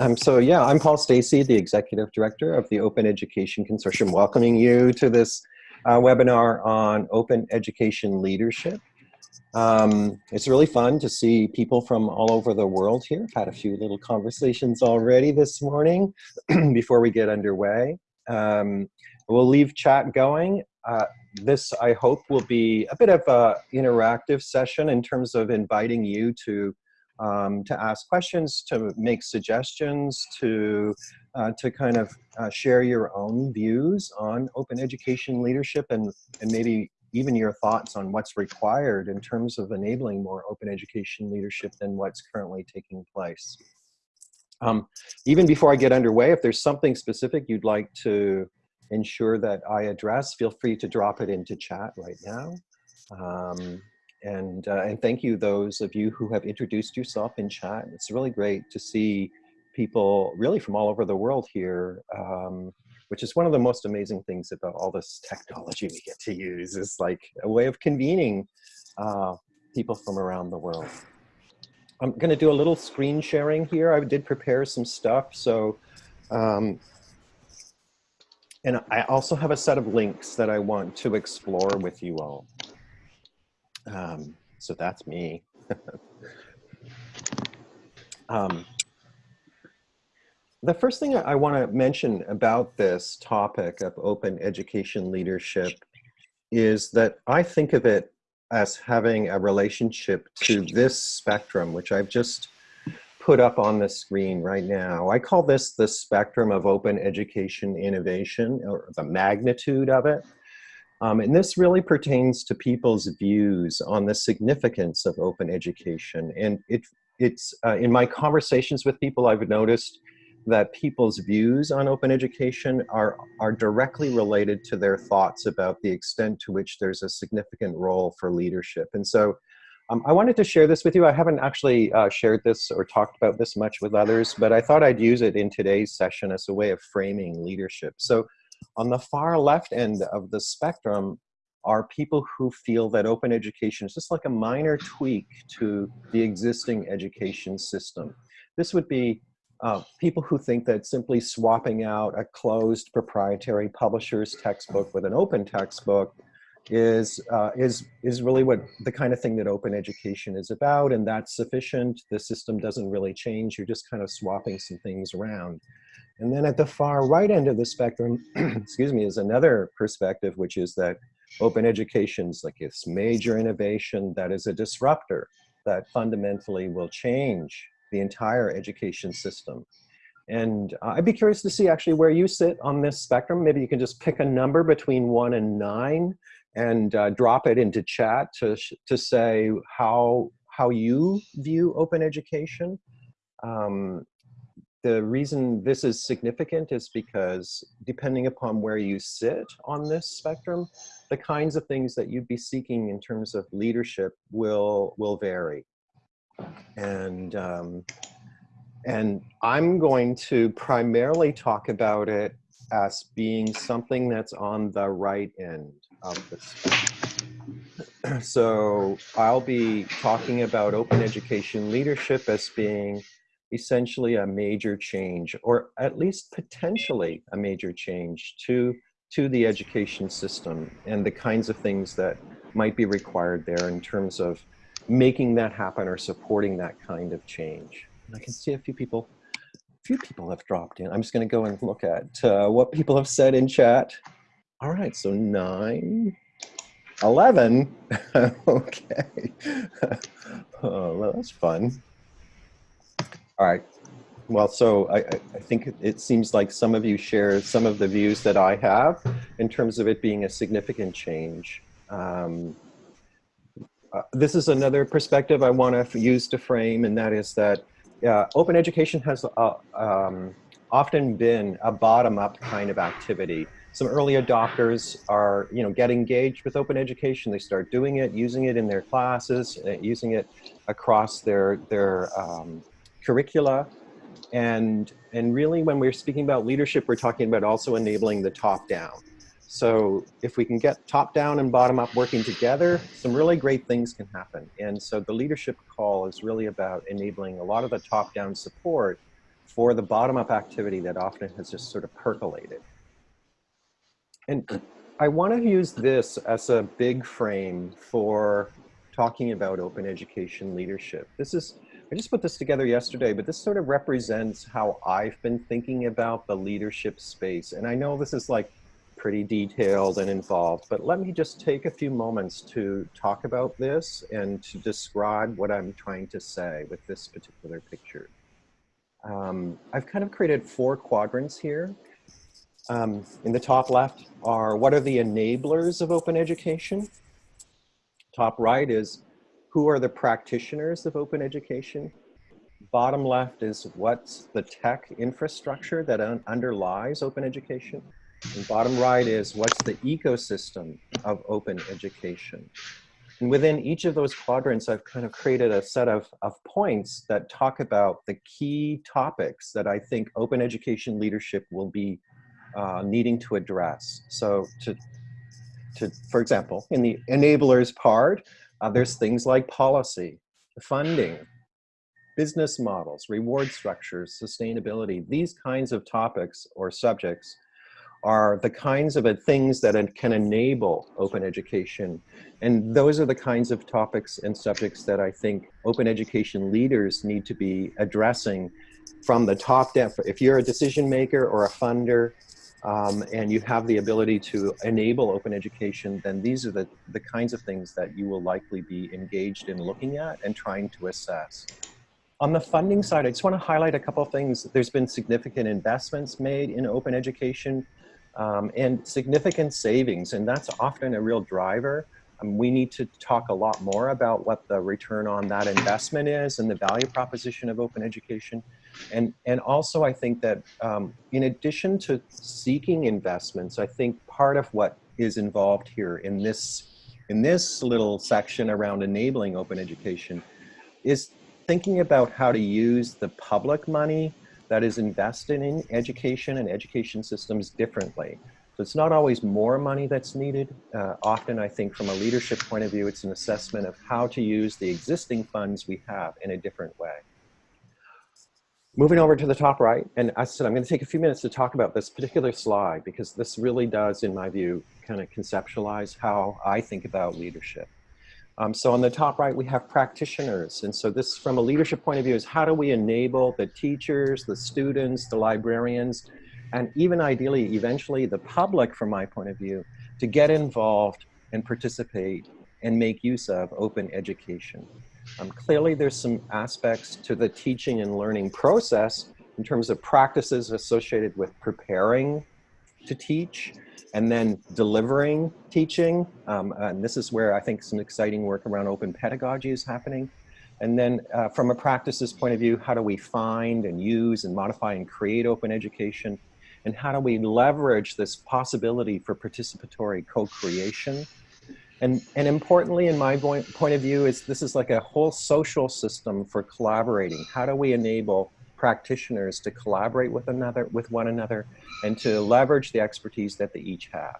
Um, so yeah, I'm Paul Stacey, the Executive Director of the Open Education Consortium, welcoming you to this uh, webinar on open education leadership. Um, it's really fun to see people from all over the world here. I've had a few little conversations already this morning before we get underway. Um, we'll leave chat going. Uh, this, I hope, will be a bit of an interactive session in terms of inviting you to um, to ask questions, to make suggestions, to, uh, to kind of uh, share your own views on open education leadership and, and maybe even your thoughts on what's required in terms of enabling more open education leadership than what's currently taking place. Um, even before I get underway, if there's something specific you'd like to ensure that I address, feel free to drop it into chat right now. Um, and, uh, and thank you those of you who have introduced yourself in chat. It's really great to see people really from all over the world here, um, which is one of the most amazing things about all this technology we get to use is like a way of convening uh, people from around the world. I'm gonna do a little screen sharing here. I did prepare some stuff. So, um, and I also have a set of links that I want to explore with you all. Um, so that's me. um, the first thing I want to mention about this topic of open education leadership is that I think of it as having a relationship to this spectrum, which I've just put up on the screen right now. I call this the spectrum of open education innovation, or the magnitude of it. Um, and this really pertains to people's views on the significance of open education. And it, it's uh, in my conversations with people, I've noticed that people's views on open education are, are directly related to their thoughts about the extent to which there's a significant role for leadership. And so um, I wanted to share this with you. I haven't actually uh, shared this or talked about this much with others, but I thought I'd use it in today's session as a way of framing leadership. So on the far left end of the spectrum are people who feel that open education is just like a minor tweak to the existing education system. This would be uh, people who think that simply swapping out a closed proprietary publisher's textbook with an open textbook is uh, is is really what the kind of thing that open education is about and that's sufficient. The system doesn't really change. You're just kind of swapping some things around and then at the far right end of the spectrum, excuse me, is another perspective, which is that open education is like this major innovation that is a disruptor that fundamentally will change the entire education system. And I'd be curious to see actually where you sit on this spectrum. Maybe you can just pick a number between one and nine and uh, drop it into chat to, to say how, how you view open education. Um, the reason this is significant is because depending upon where you sit on this spectrum, the kinds of things that you'd be seeking in terms of leadership will, will vary. And, um, and I'm going to primarily talk about it as being something that's on the right end of the spectrum. so I'll be talking about open education leadership as being essentially a major change, or at least potentially a major change to, to the education system and the kinds of things that might be required there in terms of making that happen or supporting that kind of change. And I can see a few people, a few people have dropped in. I'm just gonna go and look at uh, what people have said in chat. All right, so nine, 11, okay. oh, well, that's fun. All right. Well, so I, I, think it seems like some of you share some of the views that I have in terms of it being a significant change. Um, uh, this is another perspective I want to use to frame, and that is that uh, open education has uh, um, often been a bottom-up kind of activity. Some early adopters are, you know, get engaged with open education. They start doing it, using it in their classes, uh, using it across their their um, curricula. And, and really when we're speaking about leadership, we're talking about also enabling the top down. So if we can get top down and bottom up working together, some really great things can happen. And so the leadership call is really about enabling a lot of the top down support for the bottom-up activity that often has just sort of percolated. And I want to use this as a big frame for talking about open education leadership. This is, I just put this together yesterday, but this sort of represents how I've been thinking about the leadership space. And I know this is like pretty detailed and involved, but let me just take a few moments to talk about this and to describe what I'm trying to say with this particular picture. Um, I've kind of created four quadrants here. Um, in the top left are what are the enablers of open education? Top right is who are the practitioners of open education? Bottom left is what's the tech infrastructure that un underlies open education? And bottom right is what's the ecosystem of open education? And within each of those quadrants, I've kind of created a set of, of points that talk about the key topics that I think open education leadership will be uh, needing to address. So to, to, for example, in the enablers part, uh, there's things like policy, funding, business models, reward structures, sustainability, these kinds of topics or subjects are the kinds of things that can enable open education. And those are the kinds of topics and subjects that I think open education leaders need to be addressing from the top down. If you're a decision maker or a funder um, and you have the ability to enable open education, then these are the, the kinds of things that you will likely be engaged in looking at and trying to assess. On the funding side, I just want to highlight a couple of things. There's been significant investments made in open education um, and significant savings, and that's often a real driver. Um, we need to talk a lot more about what the return on that investment is and the value proposition of open education. And, and also I think that um, in addition to seeking investments, I think part of what is involved here in this, in this little section around enabling open education is thinking about how to use the public money that is invested in education and education systems differently. So it's not always more money that's needed. Uh, often I think from a leadership point of view, it's an assessment of how to use the existing funds we have in a different way. Moving over to the top right, and I said I'm going to take a few minutes to talk about this particular slide because this really does, in my view, kind of conceptualize how I think about leadership. Um, so on the top right, we have practitioners. And so this, from a leadership point of view, is how do we enable the teachers, the students, the librarians, and even ideally, eventually the public, from my point of view, to get involved and participate and make use of open education. Um, clearly, there's some aspects to the teaching and learning process in terms of practices associated with preparing to teach and then delivering teaching. Um, and this is where I think some exciting work around open pedagogy is happening. And then uh, from a practices point of view, how do we find and use and modify and create open education? And how do we leverage this possibility for participatory co-creation? And, and importantly, in my point of view, is this is like a whole social system for collaborating. How do we enable practitioners to collaborate with another, with one another, and to leverage the expertise that they each have.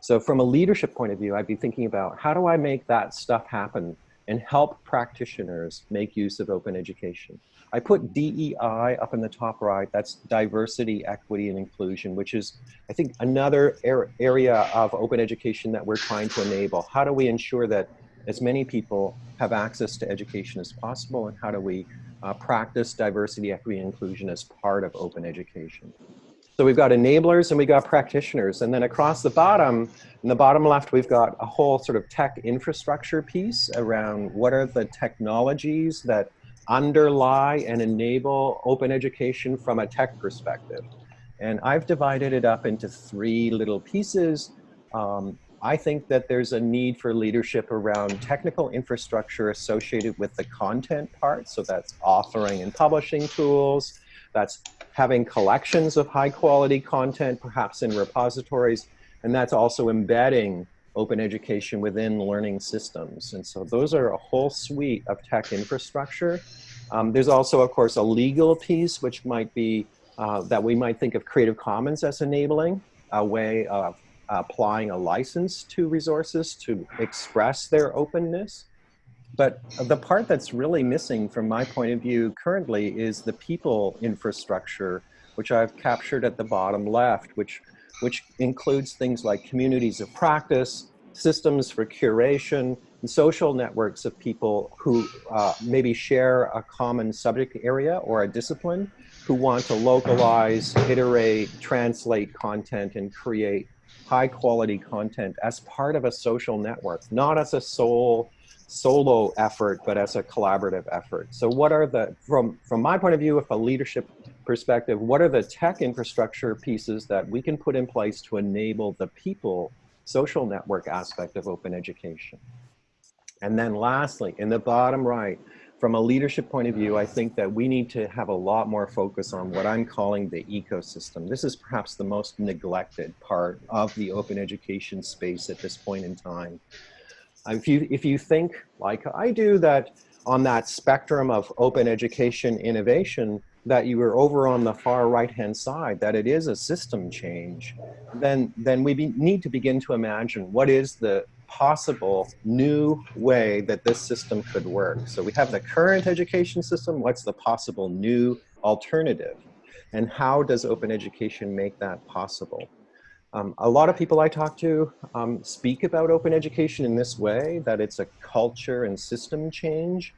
So from a leadership point of view, I'd be thinking about how do I make that stuff happen and help practitioners make use of open education. I put DEI up in the top right, that's diversity, equity, and inclusion, which is, I think, another area of open education that we're trying to enable. How do we ensure that as many people have access to education as possible, and how do we uh, practice diversity, equity, and inclusion as part of open education? So we've got enablers and we've got practitioners. And then across the bottom, in the bottom left, we've got a whole sort of tech infrastructure piece around what are the technologies that underlie and enable open education from a tech perspective. And I've divided it up into three little pieces. Um, I think that there's a need for leadership around technical infrastructure associated with the content part. So that's authoring and publishing tools, that's having collections of high quality content, perhaps in repositories, and that's also embedding open education within learning systems. And so those are a whole suite of tech infrastructure. Um, there's also, of course, a legal piece, which might be uh, that we might think of Creative Commons as enabling a way of applying a license to resources to express their openness. But the part that's really missing from my point of view currently is the people infrastructure, which I've captured at the bottom left, which, which includes things like communities of practice, systems for curation, and social networks of people who uh, maybe share a common subject area or a discipline, who want to localize, iterate, translate content, and create high quality content as part of a social network, not as a sole solo effort, but as a collaborative effort. So what are the, from, from my point of view, if a leadership perspective, what are the tech infrastructure pieces that we can put in place to enable the people social network aspect of open education? And then lastly, in the bottom right, from a leadership point of view, I think that we need to have a lot more focus on what I'm calling the ecosystem. This is perhaps the most neglected part of the open education space at this point in time. If you, if you think, like I do, that on that spectrum of open education innovation, that you are over on the far right-hand side, that it is a system change, then, then we be, need to begin to imagine what is the possible new way that this system could work. So we have the current education system, what's the possible new alternative? And how does open education make that possible? Um, a lot of people I talk to um, speak about open education in this way, that it's a culture and system change,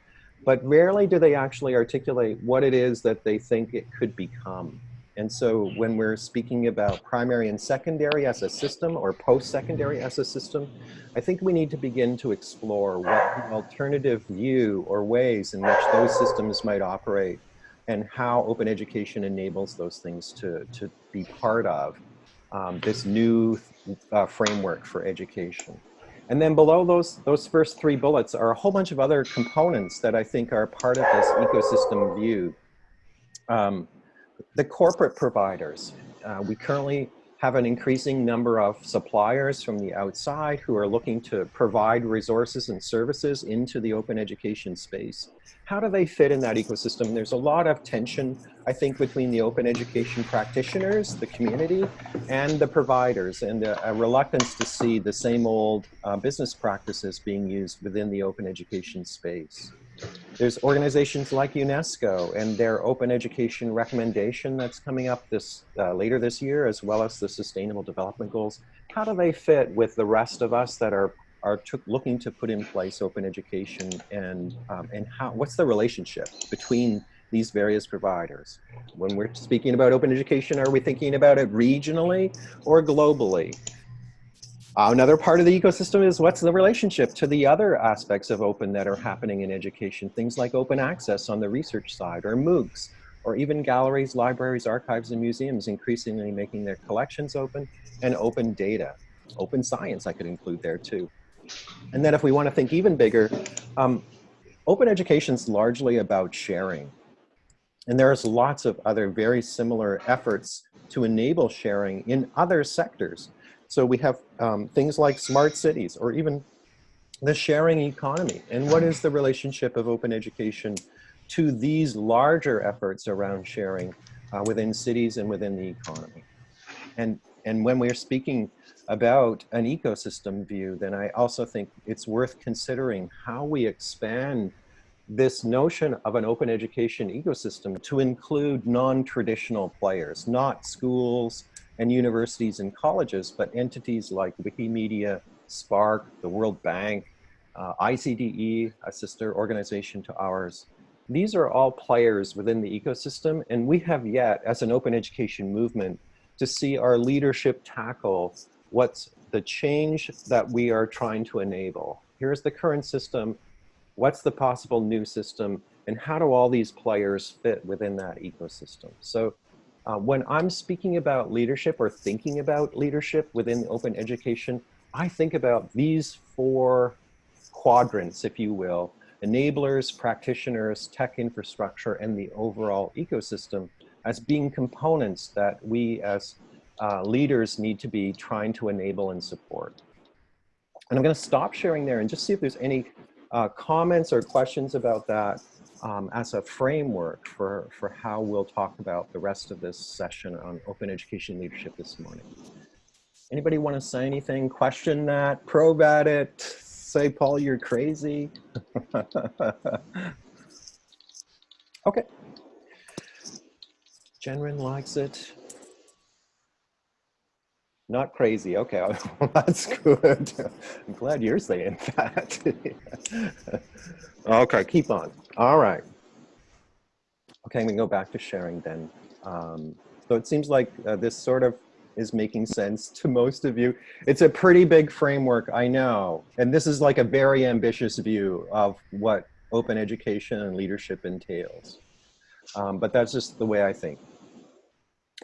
but rarely do they actually articulate what it is that they think it could become. And so when we're speaking about primary and secondary as a system or post-secondary as a system, I think we need to begin to explore what alternative view or ways in which those systems might operate and how open education enables those things to, to be part of um, this new uh, framework for education. And then below those, those first three bullets are a whole bunch of other components that I think are part of this ecosystem view. Um, the corporate providers. Uh, we currently have an increasing number of suppliers from the outside who are looking to provide resources and services into the open education space. How do they fit in that ecosystem? There's a lot of tension, I think, between the open education practitioners, the community, and the providers, and a, reluctance to see the same old uh, business practices being used within the open education space. There's organizations like UNESCO and their open education recommendation that's coming up this uh, later this year, as well as the Sustainable Development Goals. How do they fit with the rest of us that are are looking to put in place open education, and um, and how? What's the relationship between these various providers? When we're speaking about open education, are we thinking about it regionally or globally? Another part of the ecosystem is what's the relationship to the other aspects of open that are happening in education, things like open access on the research side or MOOCs, or even galleries, libraries, archives, and museums increasingly making their collections open and open data. Open science I could include there too. And then if we want to think even bigger, um, open education is largely about sharing. And there's lots of other very similar efforts to enable sharing in other sectors. So we have um, things like smart cities or even the sharing economy. And what is the relationship of open education to these larger efforts around sharing uh, within cities and within the economy? And, and when we're speaking about an ecosystem view, then I also think it's worth considering how we expand this notion of an open education ecosystem to include non-traditional players, not schools, and universities and colleges, but entities like Wikimedia, SPARC, the World Bank, uh, ICDE, a sister organization to ours. These are all players within the ecosystem, and we have yet, as an open education movement, to see our leadership tackle what's the change that we are trying to enable. Here's the current system, what's the possible new system, and how do all these players fit within that ecosystem? So uh, when I'm speaking about leadership or thinking about leadership within open education, I think about these four quadrants, if you will, enablers, practitioners, tech infrastructure, and the overall ecosystem as being components that we as uh, leaders need to be trying to enable and support. And I'm gonna stop sharing there and just see if there's any uh, comments or questions about that um, as a framework for, for how we'll talk about the rest of this session on open education leadership this morning. Anybody want to say anything, question that, probe at it, say, Paul, you're crazy. okay. Jenrin likes it. Not crazy. Okay, that's good. I'm glad you're saying that. okay, keep on. All right. Okay, we go back to sharing then. Um, so it seems like uh, this sort of is making sense to most of you. It's a pretty big framework, I know. And this is like a very ambitious view of what open education and leadership entails. Um, but that's just the way I think.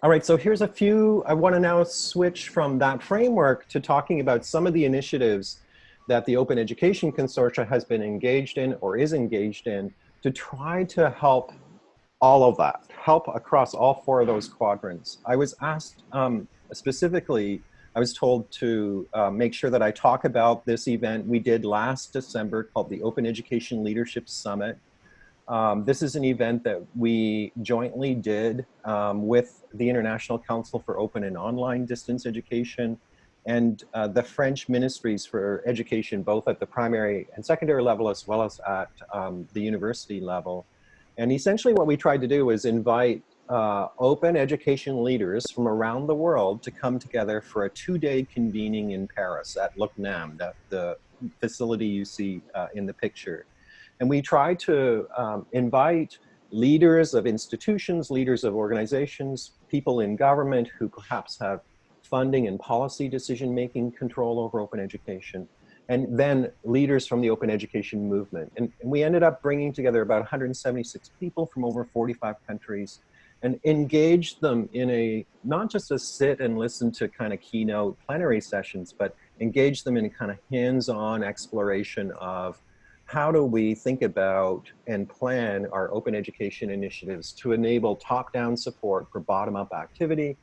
All right, so here's a few, I wanna now switch from that framework to talking about some of the initiatives that the Open Education Consortia has been engaged in or is engaged in to try to help all of that, help across all four of those quadrants. I was asked um, specifically, I was told to uh, make sure that I talk about this event we did last December called the Open Education Leadership Summit. Um, this is an event that we jointly did um, with the International Council for Open and Online Distance Education and uh, the French Ministries for Education, both at the primary and secondary level as well as at um, the university level. And essentially what we tried to do was invite uh, open education leaders from around the world to come together for a two-day convening in Paris at le Cnam, that the facility you see uh, in the picture. And we tried to um, invite leaders of institutions, leaders of organizations, people in government who perhaps have funding and policy decision-making control over open education, and then leaders from the open education movement. And, and, we ended up bringing together about 176 people from over 45 countries and engage them in a, not just a sit and listen to kind of keynote plenary sessions, but engage them in kind of hands-on exploration of how do we think about and plan our open education initiatives to enable top-down support for bottom-up activity,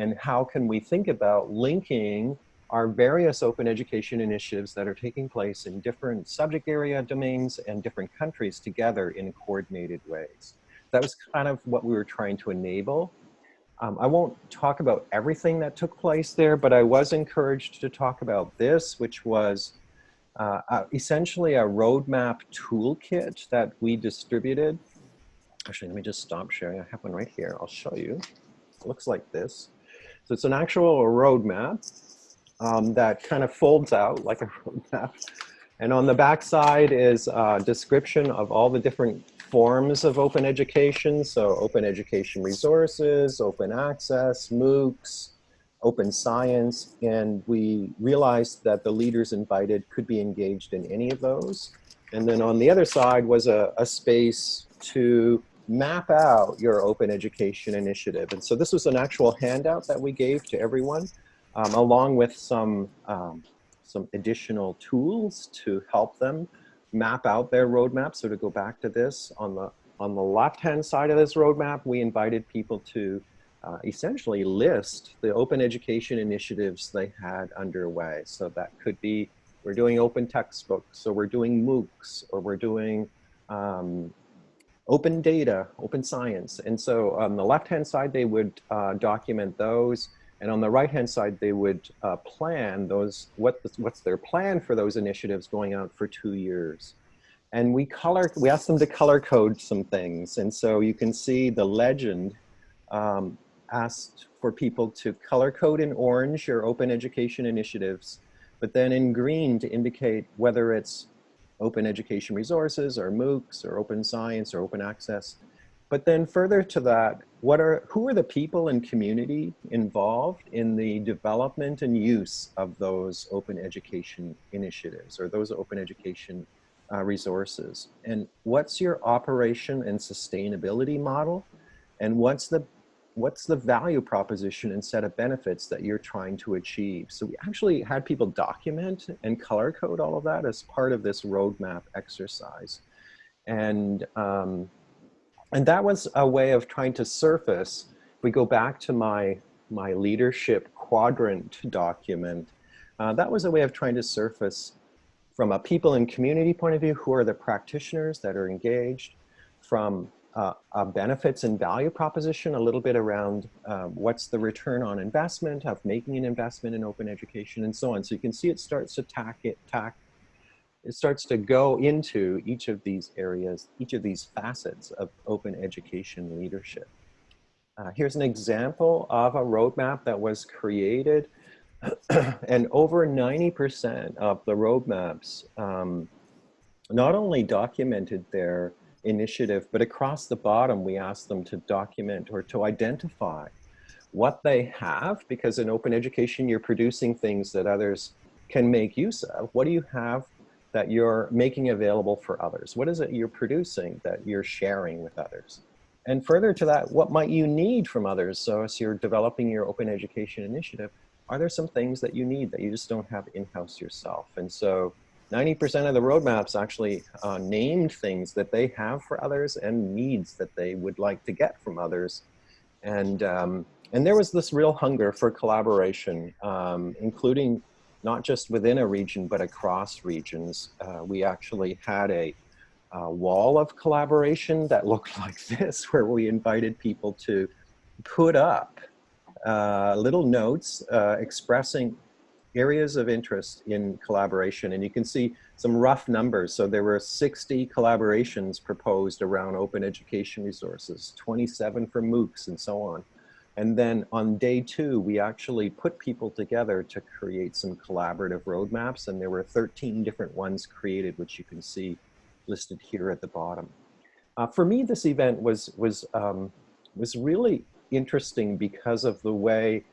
and how can we think about linking our various open education initiatives that are taking place in different subject area domains and different countries together in coordinated ways. That was kind of what we were trying to enable. Um, I won't talk about everything that took place there, but I was encouraged to talk about this, which was uh, uh, essentially a roadmap toolkit that we distributed. Actually, let me just stop sharing. I have one right here. I'll show you. It looks like this. So it's an actual roadmap um, that kind of folds out like a roadmap. And on the back side is a description of all the different forms of open education. So open education resources, open access, MOOCs, open science. And we realized that the leaders invited could be engaged in any of those. And then on the other side was a, a space to map out your open education initiative. And so this was an actual handout that we gave to everyone um, along with some, um, some additional tools to help them map out their roadmap. So to go back to this, on the, on the left-hand side of this roadmap, we invited people to uh, essentially list the open education initiatives they had underway. So that could be, we're doing open textbooks, or we're doing MOOCs, or we're doing um, open data, open science. And so on the left-hand side, they would uh, document those. And on the right-hand side, they would uh, plan those, what what's their plan for those initiatives going out for two years. And we color, we asked them to color code some things. And so you can see the legend um, asked for people to color code in orange your open education initiatives, but then in green to indicate whether it's open education resources or MOOCs or open science or open access. But then further to that, what are, who are the people and community involved in the development and use of those open education initiatives or those open education uh, resources? And what's your operation and sustainability model? And what's the, what's the value proposition and set of benefits that you're trying to achieve? So we actually had people document and color code all of that as part of this roadmap exercise. And um, and that was a way of trying to surface, we go back to my, my leadership quadrant document, uh, that was a way of trying to surface from a people and community point of view, who are the practitioners that are engaged, from uh, a benefits and value proposition, a little bit around uh, what's the return on investment of making an investment in open education and so on. So you can see it starts to tack it, tack it starts to go into each of these areas, each of these facets of open education leadership. Uh, here's an example of a roadmap that was created and over 90% of the roadmaps um, not only documented their initiative, but across the bottom, we ask them to document or to identify what they have, because in open education, you're producing things that others can make use of. What do you have that you're making available for others? What is it you're producing that you're sharing with others? And further to that, what might you need from others? So as you're developing your open education initiative, are there some things that you need that you just don't have in-house yourself? And so 90% of the roadmaps actually uh, named things that they have for others and needs that they would like to get from others. And, um, and there was this real hunger for collaboration, um, including not just within a region, but across regions. Uh, we actually had a, a, wall of collaboration that looked like this, where we invited people to put up uh, little notes uh, expressing areas of interest in collaboration. And you can see some rough numbers. So there were 60 collaborations proposed around open education resources, 27 for MOOCs and so on. And then on day two, we actually put people together to create some collaborative roadmaps. And there were 13 different ones created, which you can see listed here at the bottom. Uh, for me, this event was, was, um, was really interesting because of the way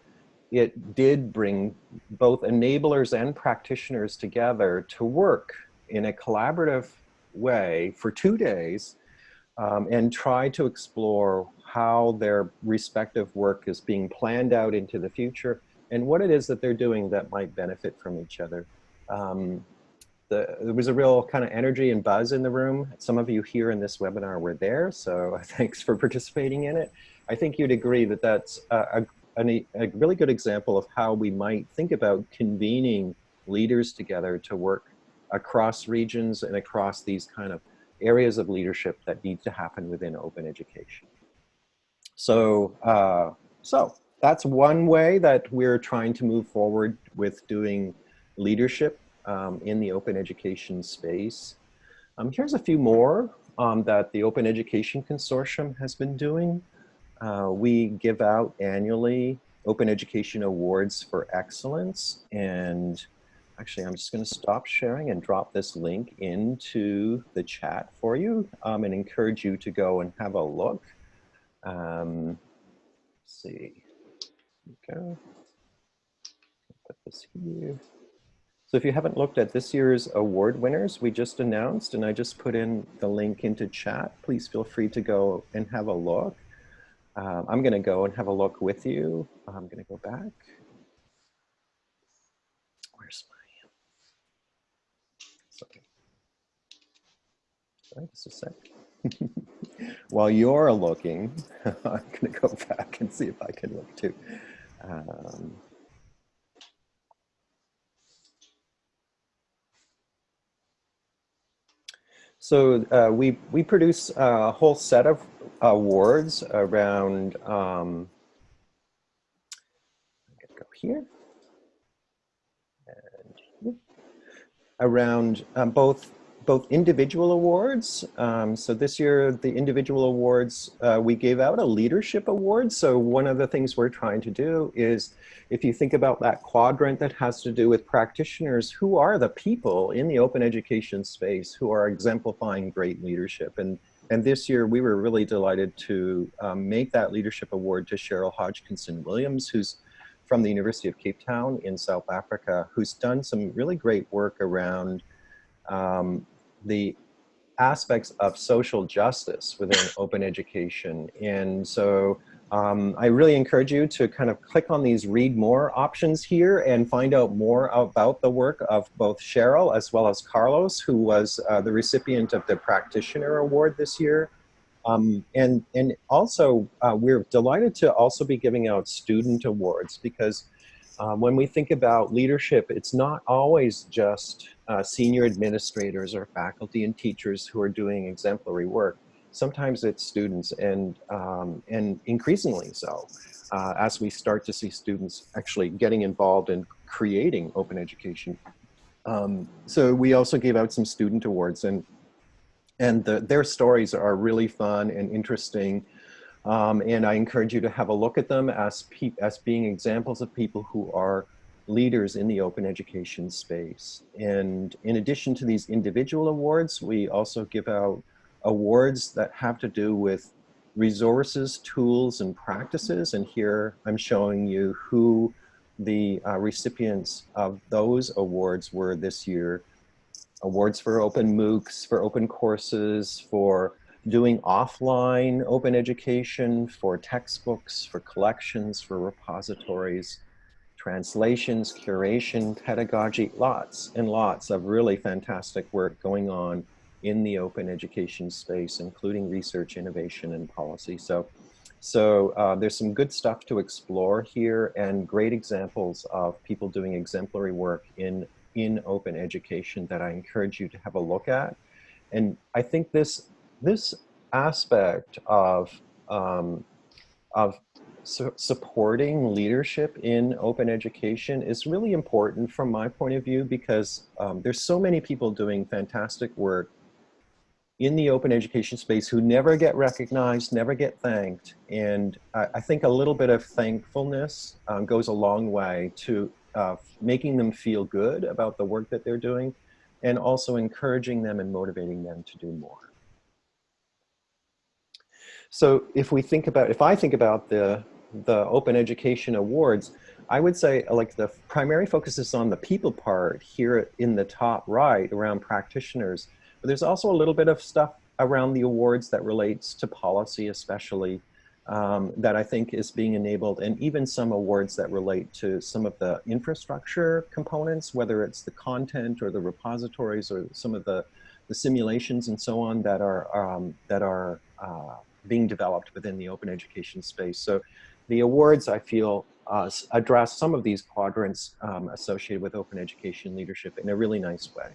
it did bring both enablers and practitioners together to work in a collaborative way for two days um, and try to explore how their respective work is being planned out into the future and what it is that they're doing that might benefit from each other. Um, the, there was a real kind of energy and buzz in the room. Some of you here in this webinar were there, so thanks for participating in it. I think you'd agree that that's a, a, a really good example of how we might think about convening leaders together to work across regions and across these kind of areas of leadership that need to happen within open education. So, uh, so that's one way that we're trying to move forward with doing leadership um, in the open education space. Um, here's a few more um, that the Open Education Consortium has been doing. Uh, we give out annually Open Education Awards for Excellence. And actually, I'm just going to stop sharing and drop this link into the chat for you um, and encourage you to go and have a look. Um, see. go. Put this here. So if you haven't looked at this year's award winners, we just announced, and I just put in the link into chat. Please feel free to go and have a look. Um, I'm going to go and have a look with you. I'm going to go back. Where's my, sorry. Sorry, just a sec. While you're looking, I'm going to go back and see if I can look too. Um, so uh, we, we produce a whole set of awards around, um, go here, and around um, both both individual awards. Um, so this year, the individual awards, uh, we gave out a leadership award. So one of the things we're trying to do is, if you think about that quadrant that has to do with practitioners, who are the people in the open education space who are exemplifying great leadership? And and this year, we were really delighted to um, make that leadership award to Cheryl Hodgkinson Williams, who's from the University of Cape Town in South Africa, who's done some really great work around um, the aspects of social justice within open education. And so um, I really encourage you to kind of click on these read more options here and find out more about the work of both Cheryl as well as Carlos, who was uh, the recipient of the Practitioner Award this year. Um, and, and also, uh, we're delighted to also be giving out student awards because um, when we think about leadership, it's not always just uh, senior administrators or faculty and teachers who are doing exemplary work sometimes it's students and, um, and increasingly so uh, as we start to see students actually getting involved in creating open education Um, so we also gave out some student awards and and the, their stories are really fun and interesting. Um, and I encourage you to have a look at them as, as being examples of people who are leaders in the open education space. And in addition to these individual awards, we also give out awards that have to do with resources, tools, and practices. And here I'm showing you who the uh, recipients of those awards were this year. Awards for open MOOCs, for open courses, for doing offline open education, for textbooks, for collections, for repositories, translations, curation, pedagogy, lots and lots of really fantastic work going on in the open education space, including research, innovation, and policy. So so uh, there's some good stuff to explore here and great examples of people doing exemplary work in, in open education that I encourage you to have a look at. And I think this, this aspect of, um, of su supporting leadership in open education is really important from my point of view because um, there's so many people doing fantastic work in the open education space who never get recognized, never get thanked. And I, I think a little bit of thankfulness um, goes a long way to uh, making them feel good about the work that they're doing and also encouraging them and motivating them to do more. So if we think about, if I think about the, the Open Education Awards, I would say like the primary focus is on the people part here in the top right around practitioners but there's also a little bit of stuff around the awards that relates to policy especially um, that I think is being enabled and even some awards that relate to some of the infrastructure components, whether it's the content or the repositories or some of the, the simulations and so on that are, um, that are uh, being developed within the open education space. So the awards I feel uh, address some of these quadrants um, associated with open education leadership in a really nice way.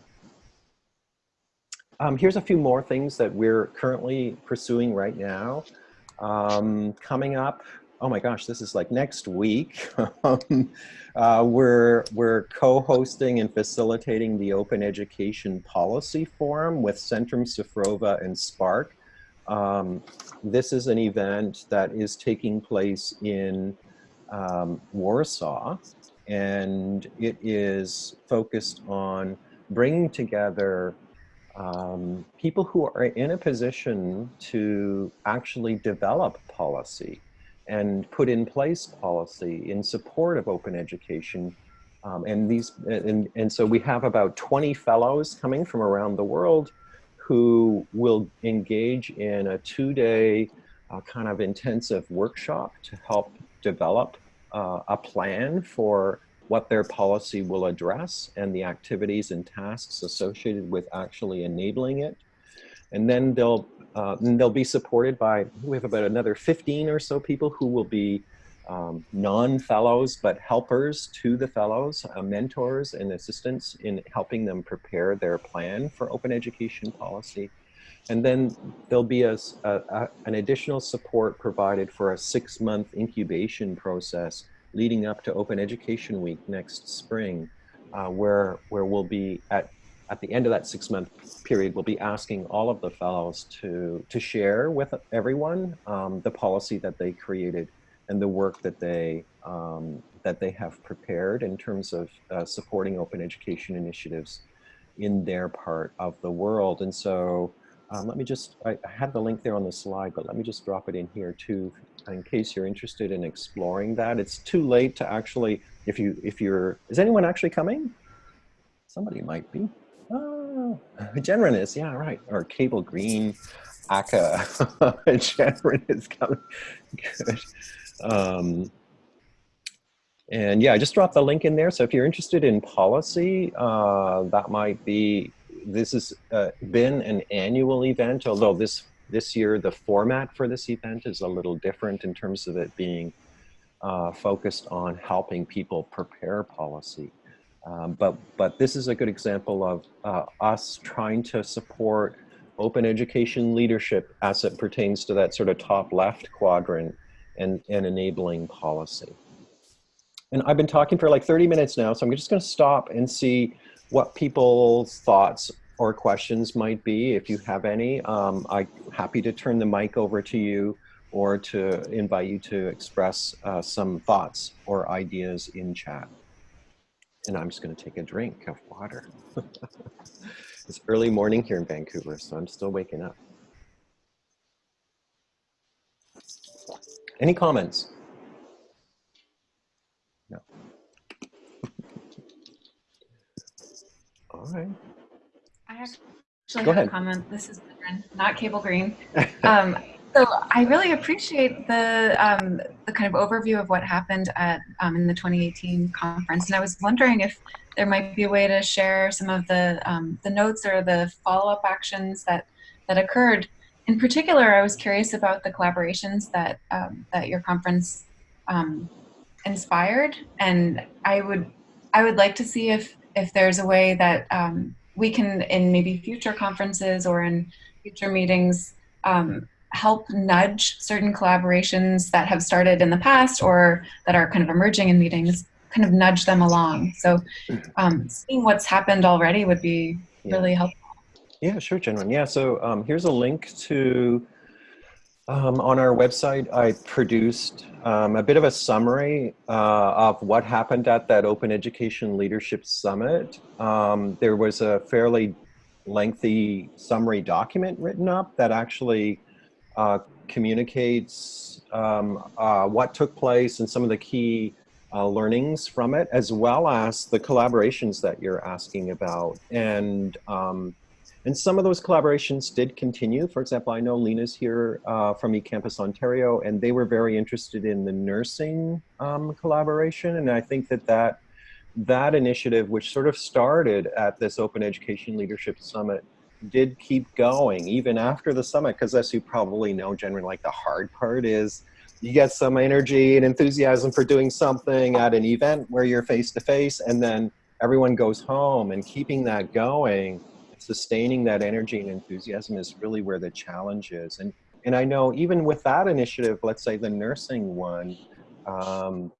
Um, here's a few more things that we're currently pursuing right now. Um, coming up, oh my gosh, this is like next week. Um, uh, we're we're co-hosting and facilitating the Open Education Policy Forum with Centrum Cyfrowe and SPARC. Um, this is an event that is taking place in um, Warsaw, and it is focused on bringing together um, people who are in a position to actually develop policy and put in place policy in support of open education. Um, and these, and, and so we have about 20 fellows coming from around the world who will engage in a two-day uh, kind of intensive workshop to help develop uh, a plan for what their policy will address and the activities and tasks associated with actually enabling it. And then they'll, uh, and they'll be supported by, we have about another 15 or so people who will be um, non-fellows, but helpers to the fellows, uh, mentors and assistants in helping them prepare their plan for open education policy. And then there'll be a, a, a, an additional support provided for a six month incubation process leading up to Open Education Week next spring, uh, where, where we'll be at, at the end of that six month period, we'll be asking all of the fellows to, to share with everyone um, the policy that they created and the work that they, um, that they have prepared in terms of uh, supporting open education initiatives in their part of the world. And so um, let me just, I, I had the link there on the slide, but let me just drop it in here too in case you're interested in exploring that. It's too late to actually, if you, if you're, is anyone actually coming? Somebody might be. Oh, Genren is, yeah, right. Or Cable Green, Aka, Genren is coming. Good. Um, and yeah, I just dropped the link in there. So if you're interested in policy, uh, that might be, this has uh, been an annual event, although this this year, the format for this event is a little different in terms of it being uh, focused on helping people prepare policy. Um, but, but this is a good example of uh, us trying to support open education leadership as it pertains to that sort of top left quadrant and, and enabling policy. And I've been talking for like 30 minutes now, so I'm just gonna stop and see what people's thoughts or questions might be. If you have any, um, I'm happy to turn the mic over to you or to invite you to express uh, some thoughts or ideas in chat. And I'm just going to take a drink of water. it's early morning here in Vancouver, so I'm still waking up. Any comments? No. All right. I actually Go have ahead. a comment. This is not Cable Green. Um, so I really appreciate the um, the kind of overview of what happened at um, in the 2018 conference, and I was wondering if there might be a way to share some of the um, the notes or the follow up actions that that occurred. In particular, I was curious about the collaborations that um, that your conference um, inspired, and I would I would like to see if if there's a way that um, we can, in maybe future conferences or in future meetings, um, help nudge certain collaborations that have started in the past or that are kind of emerging in meetings, kind of nudge them along. So um, seeing what's happened already would be Yeah. really helpful. Yeah, sure, Jennryn. Yeah, so um, here's a link to, um, on our website, I produced um, a bit of a summary uh, of what happened at that Open Education Leadership Summit. Um, there was a fairly lengthy summary document written up that actually uh, communicates um, uh, what took place and some of the key uh, learnings from it, as well as the collaborations that you're asking about. And um, and some of those collaborations did continue. For example, I know Lena's here uh, from eCampus Ontario, and they were very interested in the nursing um, collaboration. And I think that, that that initiative, which sort of started at this Open Education Leadership Summit, did keep going even after the summit, because as you probably know, generally, like the hard part is you get some energy and enthusiasm for doing something at an event where you're face to face, and then everyone goes home and keeping that going sustaining that energy and enthusiasm is really where the challenge is. And, and I know even with that initiative, let's say the nursing one, um,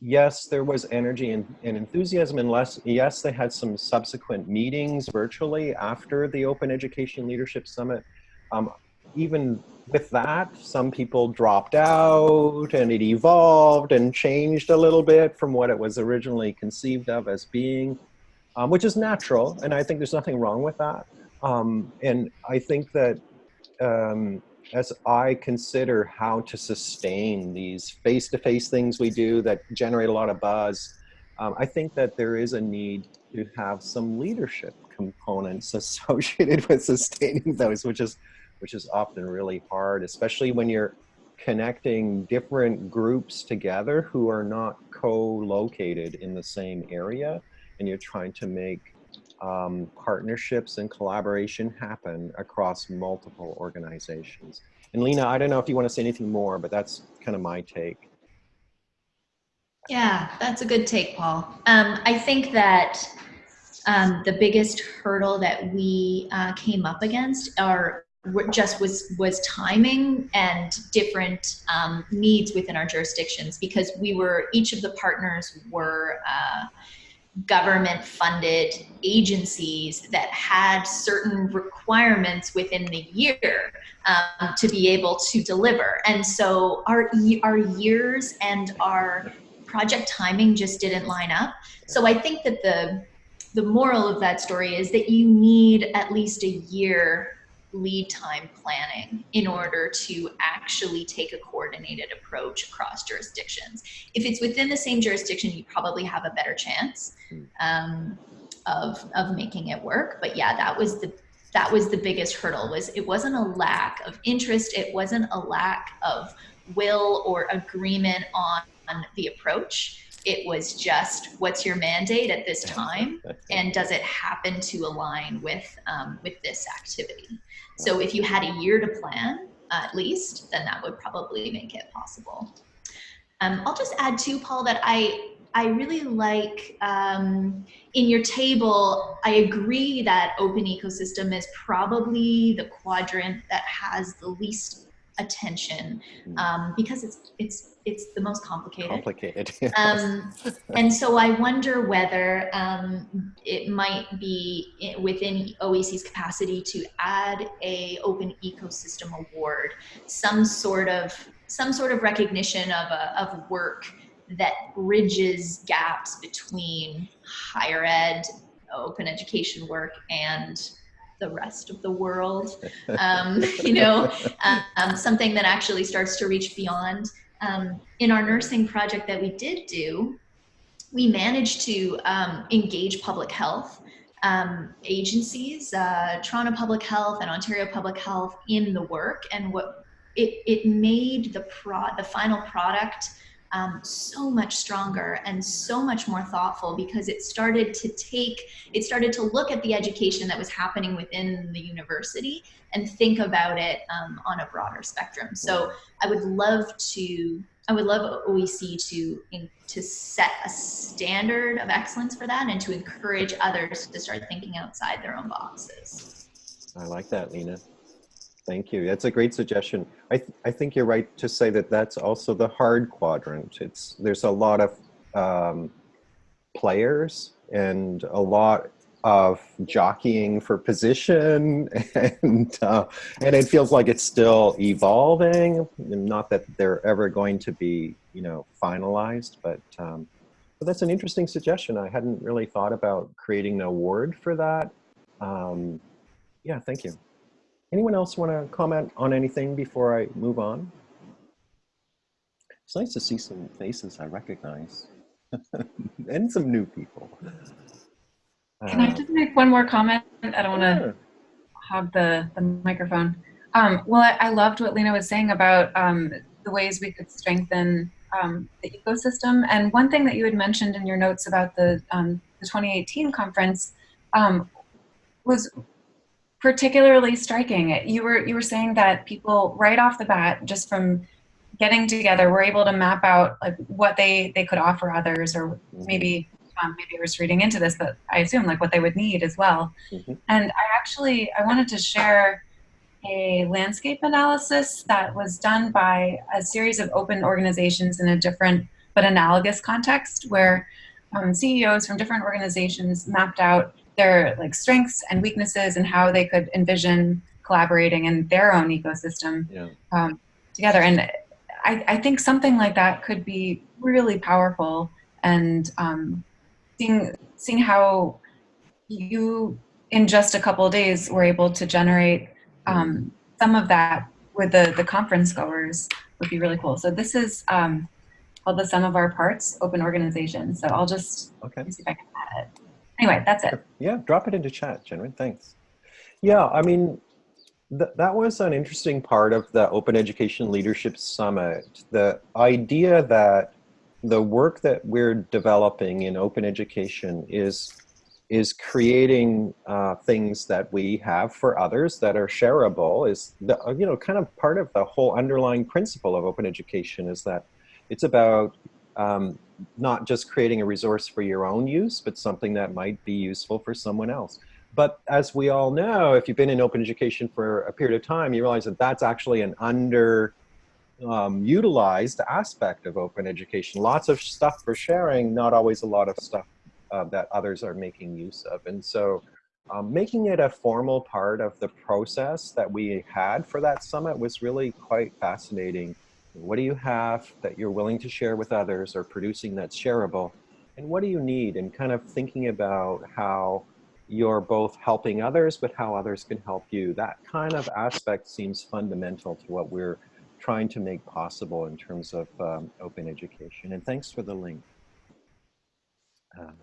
yes, there was energy and, and enthusiasm and less, yes, they had some subsequent meetings virtually after the Open Education Leadership Summit. Um, even with that, some people dropped out and it evolved and changed a little bit from what it was originally conceived of as being um, which is natural, and I think there's nothing wrong with that. Um, and I think that um, as I consider how to sustain these face-to-face things we do that generate a lot of buzz, um, I think that there is a need to have some leadership components associated with sustaining those, which is which is often really hard, especially when you're connecting different groups together who are not co-located in the same area and you're trying to make um, partnerships and collaboration happen across multiple organizations. And Lena, I don't know if you want to say anything more, but that's kind of my take. Yeah, that's a good take, Paul. Um, I think that um, the biggest hurdle that we uh, came up against are just was was timing and different um, needs within our jurisdictions because we were each of the partners were uh, government funded agencies that had certain requirements within the year um, to be able to deliver. And so our our years and our project timing just didn't line up. So i think that the the moral of that story is that you need at least a year lead time planning in order to actually take a coordinated approach across jurisdictions. If it's within the same jurisdiction, you probably have a better chance um, of, of making it work. But yeah, that was the that was the biggest hurdle was it wasn't a lack of interest, it wasn't a lack of will or agreement on, on the approach. It was just what's your mandate at this time and does it happen to align with um, with this activity? So if you had a year to plan, at least, then that would probably make it possible. Um, I'll just add too, Paul, that I I really like um, in your table. I agree that open ecosystem is probably the quadrant that has the least attention Mm. um, because it's it's it's the most complicated. Complicated. Um, and so I wonder whether um, it might be within OEC's capacity to add a open ecosystem award, some sort of some sort of recognition of a, of work that bridges gaps between higher ed, open education work, and the rest of the world. Um, you know, um, something that actually starts to reach beyond um, in our nursing project that we did do, we managed to um, engage public health um, agencies, uh, Toronto Public Health and Ontario Public Health in the work, and what it, it made the pro the final product um, so much stronger and so much more thoughtful because it started to take it started to look at the education that was happening within the university and think about it um, on a broader spectrum. So I would love to I would love OEC to in, to set a standard of excellence for that and to encourage others to start thinking outside their own boxes. I like that, Lena. Thank you. That's a great suggestion. I, th I think you're right to say that that's also the hard quadrant. It's there's a lot of um, players and a lot of jockeying for position, and uh, and it feels like it's still evolving. Not that they're ever going to be, you know, finalized, but um, but that's an interesting suggestion. I hadn't really thought about creating an award for that. Um, yeah, thank you. Anyone else want to comment on anything before I move on? It's nice to see some faces I recognize and some new people. Can I Uh, just make one more comment? I don't want to sure. hog the, the microphone. Um, well, I, I loved what Lena was saying about um, the ways we could strengthen um, the ecosystem. And one thing that you had mentioned in your notes about the, um, the 2018 conference um, was particularly striking. You were, you were saying that people right off the bat, just from getting together, were able to map out like what they, they could offer others or maybe um, maybe I was reading into this, but I assume like what they would need as well. Mhm. And I actually I wanted to share a landscape analysis that was done by a series of open organizations in a different but analogous context, where um, CEOs from different organizations mapped out their like strengths and weaknesses and how they could envision collaborating in their own ecosystem Yeah. um, together. And I, I think something like that could be really powerful and um, seeing seeing how you in just a couple of days were able to generate um, some of that with the the conference goers would be really cool. So this is um, called the sum of our parts open organization. So I'll just Okay. see if I can add it. Anyway, that's it. Yeah, drop it into chat, Jennryn. Thanks. Yeah, I mean, th that was an interesting part of the Open Education Leadership Summit. The idea that the work that we're developing in open education is is creating uh, things that we have for others that are shareable is the you know kind of part of the whole underlying principle of open education is that it's about um, not just creating a resource for your own use, but something that might be useful for someone else. But as we all know, if you've been in open education for a period of time, you realize that that's actually an under um, utilized aspect of open education. Lots of stuff for sharing, not always a lot of stuff uh, that others are making use of. And so um, making it a formal part of the process that we had for that summit was really quite fascinating. What do you have that you're willing to share with others or producing that's shareable? And what do you need? And kind of thinking about how you're both helping others, but how others can help you. That kind of aspect seems fundamental to what we're trying to make possible in terms of um, open education. And thanks for the link. Um,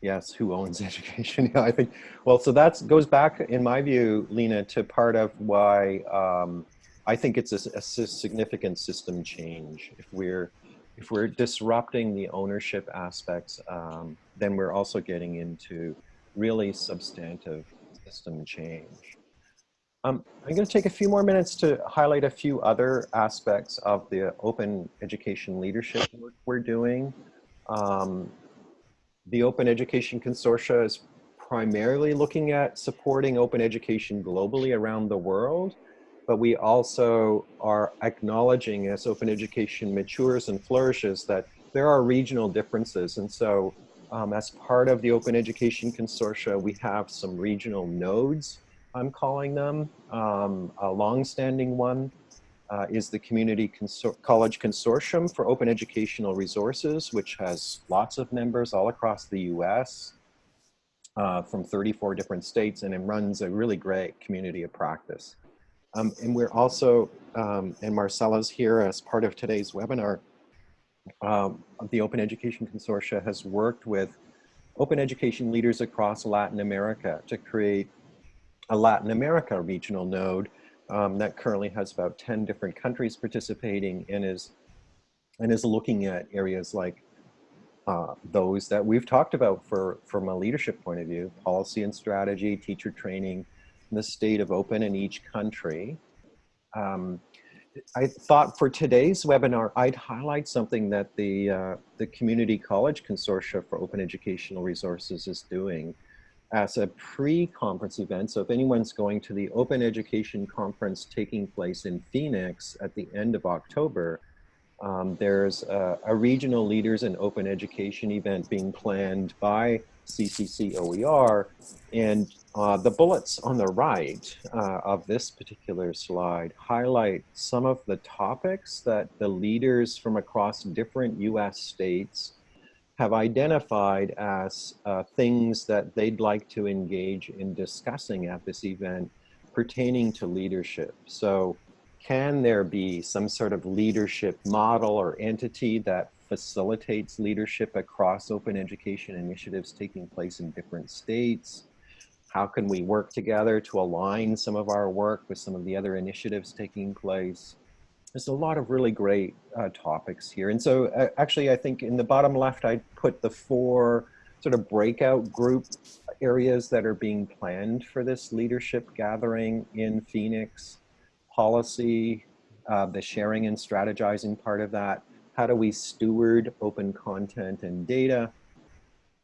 yes, who owns education? yeah, I think, well, so that goes back, in my view, Lena, to part of why um, I think it's a, a significant system change. If we're if we're disrupting the ownership aspects, um, then we're also getting into really substantive system change. Um, I'm going to take a few more minutes to highlight a few other aspects of the open education leadership work we're doing. Um, the Open Education Consortia is primarily looking at supporting open education globally around the world. But we also are acknowledging as open education matures and flourishes that there are regional differences. And so um, as part of the Open Education Consortia, we have some regional nodes, I'm calling them. Um, a long-standing one uh, is the Community Consor College Consortium for Open Educational Resources, which has lots of members all across the US uh, from 34 different states, and it runs a really great community of practice. Um, and we're also, um, and Marcella's here as part of today's webinar, um, the Open Education Consortia has worked with open education leaders across Latin America to create a Latin America regional node um, that currently has about 10 different countries participating and is, and is looking at areas like uh, those that we've talked about for, from a leadership point of view, policy and strategy, teacher training, the state of open in each country. Um, I thought for today's webinar, I'd highlight something that the, uh, the Community College Consortia for Open Educational Resources is doing as a pre-conference event. So if anyone's going to the Open Education Conference taking place in Phoenix at the end of October, um, there's a, a, regional leaders in open education event being planned by CCC OER. And uh, the bullets on the right uh, of this particular slide highlight some of the topics that the leaders from across different US states have identified as uh, things that they'd like to engage in discussing at this event pertaining to leadership. So can there be some sort of leadership model or entity that facilitates leadership across open education initiatives taking place in different states? How can we work together to align some of our work with some of the other initiatives taking place? There's a lot of really great uh, topics here. And so uh, actually, I think in the bottom left, I put the four sort of breakout group areas that are being planned for this leadership gathering in Phoenix. Policy, uh, the sharing and strategizing part of that, how do we steward open content and data,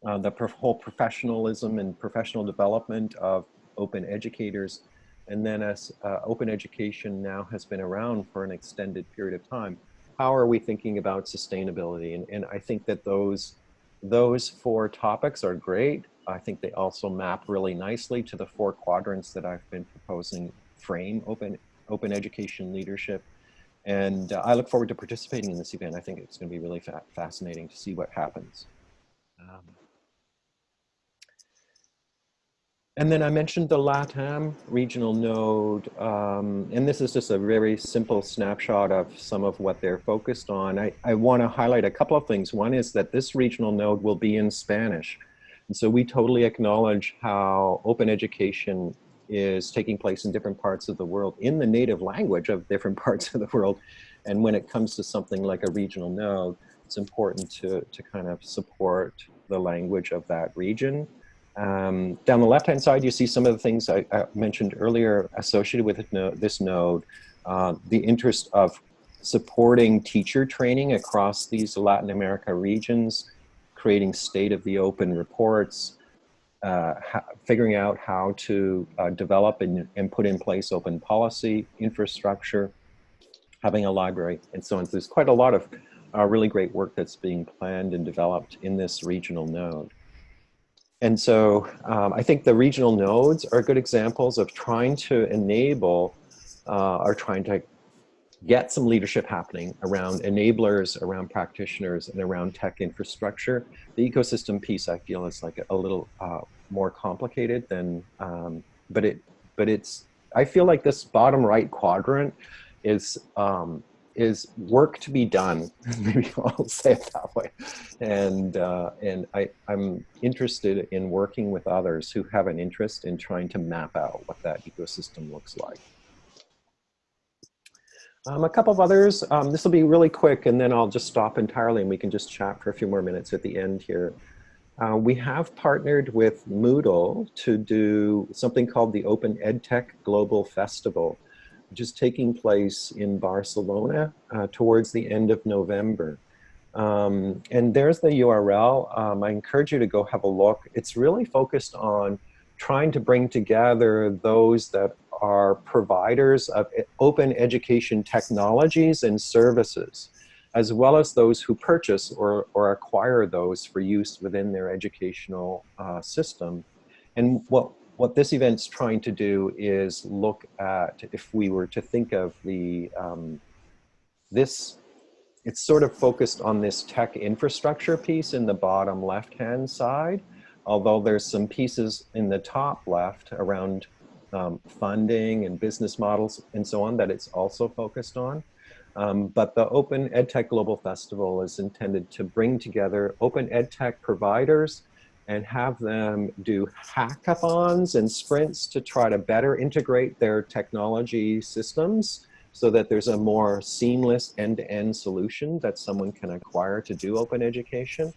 uh, the whole professionalism and professional development of open educators, and then as uh, open education now has been around for an extended period of time, how are we thinking about sustainability? And, and I think that those, those four topics are great. I think they also map really nicely to the four quadrants that I've been proposing frame open, open education leadership and uh, I look forward to participating in this event. I think it's going to be really fa fascinating to see what happens. Um, and then I mentioned the LATAM regional node, um, and this is just a very simple snapshot of some of what they're focused on. I, I want to highlight a couple of things. One is that this regional node will be in Spanish. And so we totally acknowledge how open education is taking place in different parts of the world in the native language of different parts of the world. And when it comes to something like a regional node, it's important to, to kind of support the language of that region. Um, down the left-hand side, you see some of the things I, I mentioned earlier associated with this node, uh, the interest of supporting teacher training across these Latin America regions, creating state of the open reports, uh, figuring out how to uh, develop and, and put in place open policy, infrastructure, having a library, and so on. So there's quite a lot of uh, really great work that's being planned and developed in this regional node. And so um, I think the regional nodes are good examples of trying to enable uh, or trying to get some leadership happening around enablers, around practitioners, and around tech infrastructure. The ecosystem piece, I feel, is like a, little uh, more complicated than, um, but it, but it's. I feel like this bottom right quadrant is um, is work to be done. Maybe I'll say it that way. And uh, and I I'm interested in working with others who have an interest in trying to map out what that ecosystem looks like. Um, a couple of others, um, this will be really quick and then I'll just stop entirely and we can just chat for a few more minutes at the end here. Uh, we have partnered with Moodle to do something called the Open EdTech Global Festival, which is taking place in Barcelona uh, towards the end of November. Um, and there's the URL. Um, I encourage you to go have a look. It's really focused on trying to bring together those that are providers of open education technologies and services, as well as those who purchase or, or acquire those for use within their educational uh, system. And what, what this event's trying to do is look at, if we were to think of the, um, this, it's sort of focused on this tech infrastructure piece in the bottom left-hand side, although there's some pieces in the top left around um, funding and business models and so on that it's also focused on. Um, but the Open EdTech Global Festival is intended to bring together open EdTech providers and have them do hackathons and sprints to try to better integrate their technology systems so that there's a more seamless end-to-end solution that someone can acquire to do open education,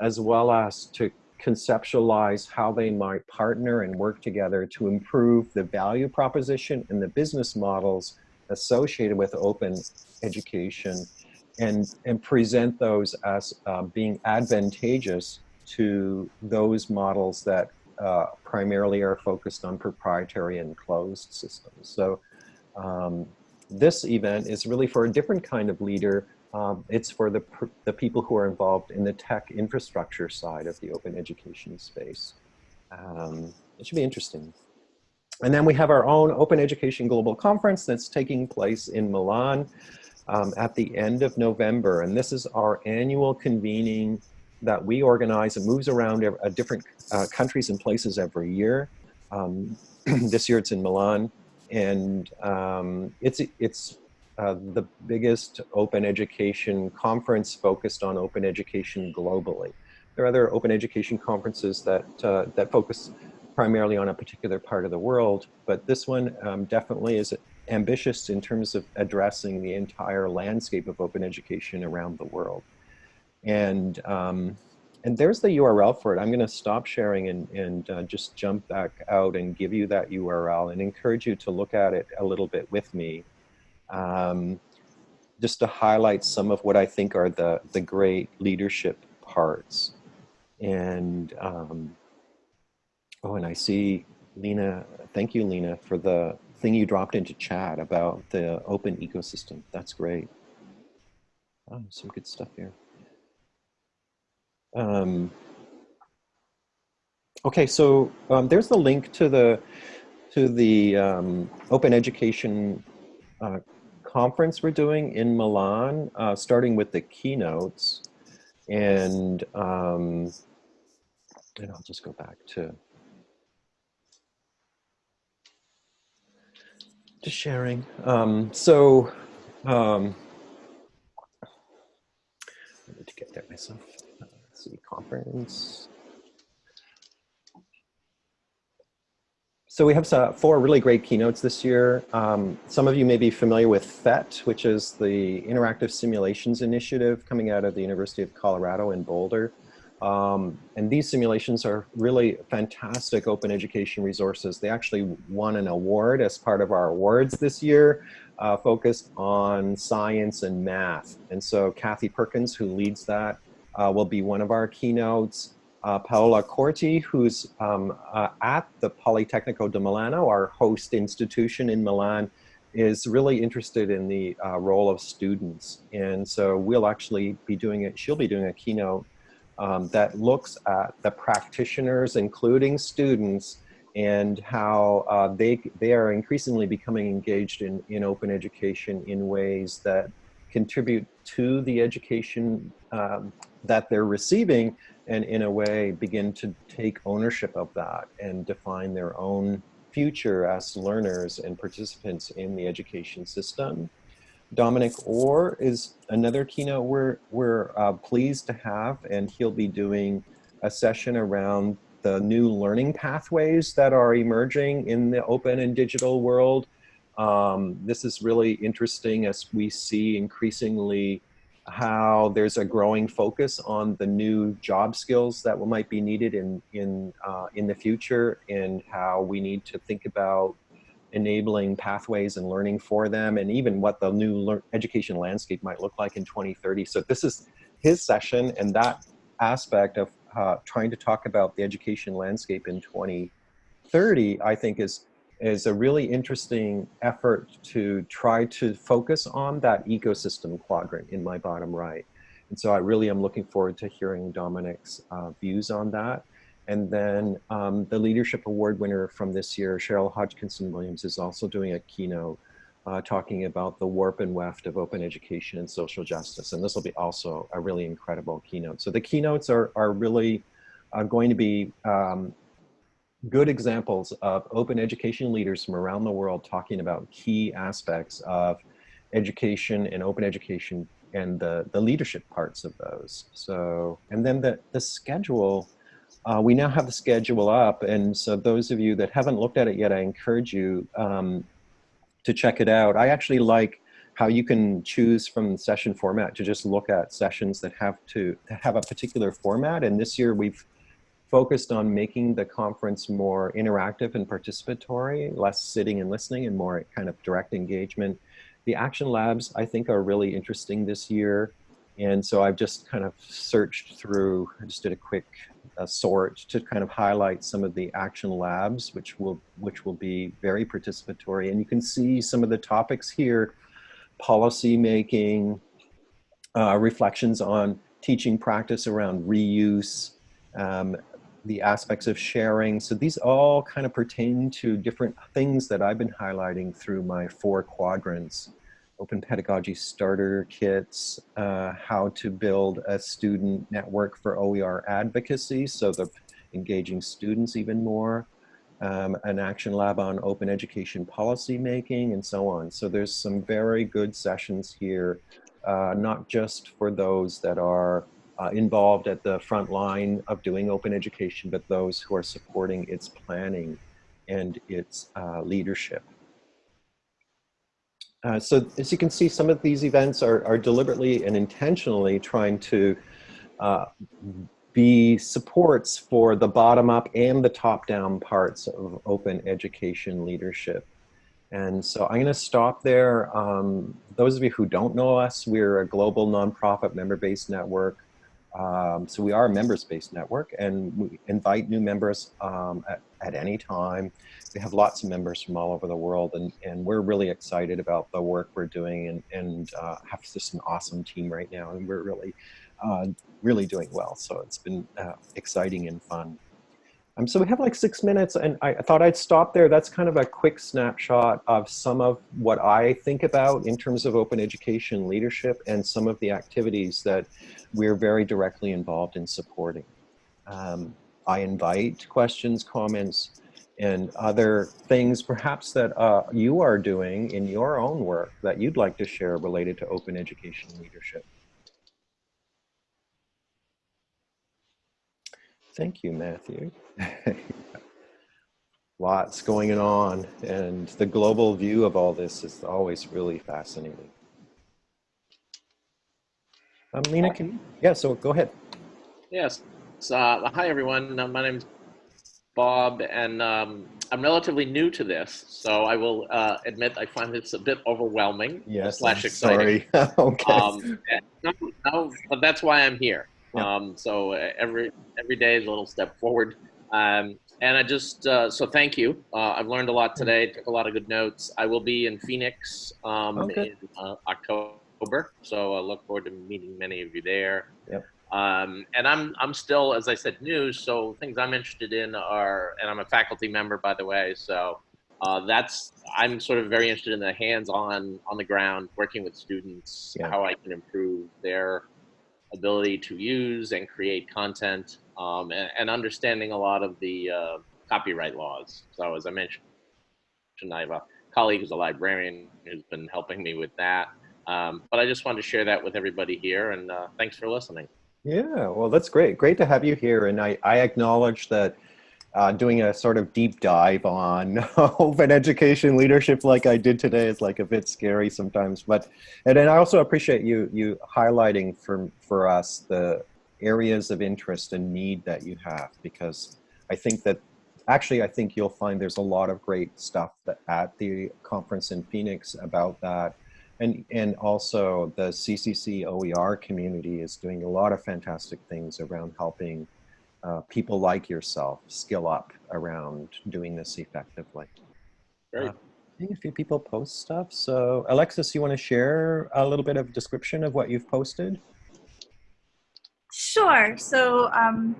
as well as to conceptualize how they might partner and work together to improve the value proposition and the business models associated with open education and, and present those as uh, being advantageous to those models that uh, primarily are focused on proprietary and closed systems. So um, this event is really for a different kind of leader. Um, it's for the, the people who are involved in the tech infrastructure side of the open education space. Um, it should be interesting. And then we have our own Open Education Global Conference that's taking place in Milan um, at the end of November. And this is our annual convening that we organize. It moves around uh, different uh, countries and places every year. Um, this year it's in Milan. And um, it's, it's uh, the biggest open education conference focused on open education globally. There are other open education conferences that, uh, that focus primarily on a particular part of the world, but this one um, definitely is ambitious in terms of addressing the entire landscape of open education around the world. And, um, and there's the URL for it. I'm gonna stop sharing and, and uh, just jump back out and give you that URL and encourage you to look at it a little bit with me. Um, just to highlight some of what I think are the, the great leadership parts. And um, Oh, and I see Lena, thank you, Lena, for the thing you dropped into chat about the open ecosystem. That's great. Oh, some good stuff here. Um, okay, so um, there's the link to the to the um, open education uh, conference we're doing in Milan, uh, starting with the keynotes, and um, and I'll just go back to just sharing. Um, so, um, I need to get there myself. Uh, let's see, conference. So we have uh, four really great keynotes this year. Um, some of you may be familiar with PhET, which is the Interactive Simulations Initiative coming out of the University of Colorado in Boulder. Um, and these simulations are really fantastic open education resources. They actually won an award as part of our awards this year, uh, focused on science and math. And so Kathy Perkins, who leads that, uh, will be one of our keynotes. Uh, Paola Corti, who's um, uh, at the Politecnico di Milano, our host institution in Milan, is really interested in the uh, role of students. And so we'll actually be doing it, she'll be doing a keynote um, that looks at the practitioners, including students, and how uh, they, they are increasingly becoming engaged in, in open education in ways that contribute to the education um, that they're receiving and in a way begin to take ownership of that and define their own future as learners and participants in the education system. Dominic Orr is another keynote we're, we're uh, pleased to have, and he'll be doing a session around the new learning pathways that are emerging in the open and digital world. Um, this is really interesting as we see increasingly how there's a growing focus on the new job skills that might be needed in, in, uh, in the future and how we need to think about enabling pathways and learning for them and even what the new education landscape might look like in 2030. So this is his session and that aspect of uh, trying to talk about the education landscape in 2030, I think is is a really interesting effort to try to focus on that ecosystem quadrant in my bottom right. And so I really am looking forward to hearing Dominic's uh, views on that. And then um, the Leadership Award winner from this year, Cheryl Hodgkinson Williams, is also doing a keynote uh, talking about the warp and weft of open education and social justice. And this will be also a really incredible keynote. So the keynotes are, are really uh, going to be um, good examples of open education leaders from around the world talking about key aspects of education and open education and the, the leadership parts of those. So, and then the, the schedule, uh, we now have the schedule up. And so those of you that haven't looked at it yet, I encourage you um, to check it out. I actually like how you can choose from session format to just look at sessions that have to have a particular format. And this year we've focused on making the conference more interactive and participatory, less sitting and listening and more kind of direct engagement. The action labs, I think, are really interesting this year. And so I've just kind of searched through, I just did a quick uh, sort to kind of highlight some of the action labs, which will, which will be very participatory. And you can see some of the topics here, policy making, uh, reflections on teaching practice around reuse, um, the aspects of sharing. So these all kind of pertain to different things that I've been highlighting through my four quadrants open pedagogy starter kits, uh, how to build a student network for OER advocacy, so the engaging students even more, um, an action lab on open education policy making, and so on. So there's some very good sessions here, uh, not just for those that are uh, involved at the front line of doing open education, but those who are supporting its planning and its uh, leadership. Uh, so as you can see, some of these events are, are deliberately and intentionally trying to uh, be supports for the bottom up and the top down parts of open education leadership. And so I'm going to stop there. Um, those of you who don't know us, we're a global nonprofit member-based network. Um, so we are a members-based network and we invite new members um, at, at any time. We have lots of members from all over the world and, and we're really excited about the work we're doing and, and uh, have just an awesome team right now and we're really uh, really doing well. So it's been uh, exciting and fun um, so we have like six minutes and I, thought I'd stop there that's kind of a quick snapshot of some of what I think about in terms of open education leadership and some of the activities that we're very directly involved in supporting um, I invite questions comments and other things perhaps that uh, you are doing in your own work that you'd like to share related to open education leadership. Thank you, Matthew. Lots going on and the global view of all this is always really fascinating. Um, Lena, can you? Yeah, so go ahead. Yes. Uh, hi, everyone. Uh, my name is Bob, and um, I'm relatively new to this, so I will uh, admit I find this a bit overwhelming. Yes, slash exciting. sorry. okay. Um, no, no, but that's why I'm here. Yeah. Um, so uh, every every day is a little step forward. Um, and I just uh, so thank you. Uh, I've learned a lot today. Took a lot of good notes. I will be in Phoenix um, Okay. in uh, October, so I look forward to meeting many of you there. Yep. Um, and I'm I'm still, as I said, new. So things I'm interested in are, and I'm a faculty member, by the way. So uh, that's I'm sort of very interested in the hands-on, on the ground, working with students, Yeah. how I can improve their ability to use and create content, um, and, and understanding a lot of the uh, copyright laws. So as I mentioned, I have a colleague who's a librarian who's been helping me with that. Um, but I just wanted to share that with everybody here, and uh, thanks for listening. Yeah, well, that's great. Great to have you here. And I, I acknowledge that uh, doing a sort of deep dive on open education leadership like I did today is like a bit scary sometimes. But and then I also appreciate you you highlighting for for us the areas of interest and need that you have because I think that actually I think you'll find there's a lot of great stuff that at the conference in Phoenix about that. And, and also the CCC OER community is doing a lot of fantastic things around helping uh, people like yourself skill up around doing this effectively. Great. Uh, seeing a few people post stuff. So Alexis, you want to share a little bit of description of what you've posted? Sure. So um,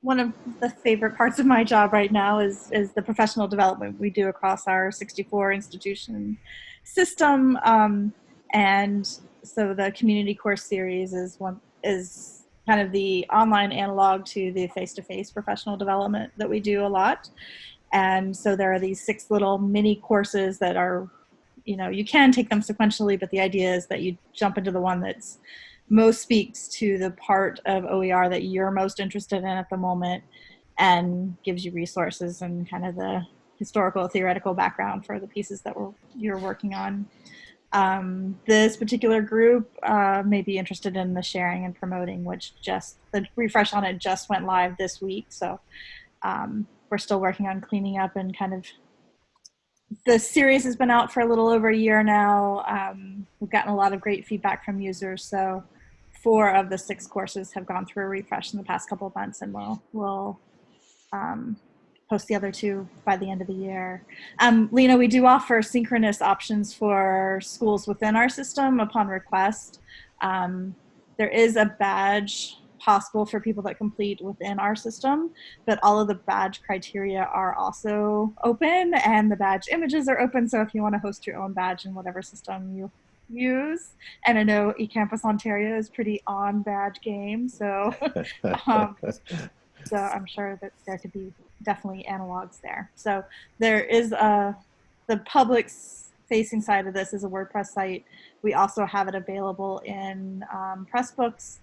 one of the favorite parts of my job right now is is the professional development we do across our 64 institution system, um, and so the community course series is one is kind of the online analog to the face-to-face professional development that we do a lot. And so there are these six little mini courses that are, you know, you can take them sequentially, but the idea is that you jump into the one that's most speaks to the part of OER that you're most interested in at the moment and gives you resources and kind of the historical theoretical background for the pieces that you're working on. Um, this particular group uh, may be interested in the sharing and promoting, which just the refresh on it just went live this week. So um, we're still working on cleaning up and kind of the series has been out for a little over a year now. Um, we've gotten a lot of great feedback from users. So four of the six courses have gone through a refresh in the past couple of months and we'll, we'll um, post the other two by the end of the year. Um, Lena, we do offer synchronous options for schools within our system upon request. Um, there is a badge possible for people that complete within our system, but all of the badge criteria are also open and the badge images are open. So if you want to host your own badge in whatever system you use, and I know eCampus Ontario is pretty on badge game, so um, so I'm sure that there could be definitely analogs there. So there is a the public facing side of this is a WordPress site. We also have it available in um, Pressbooks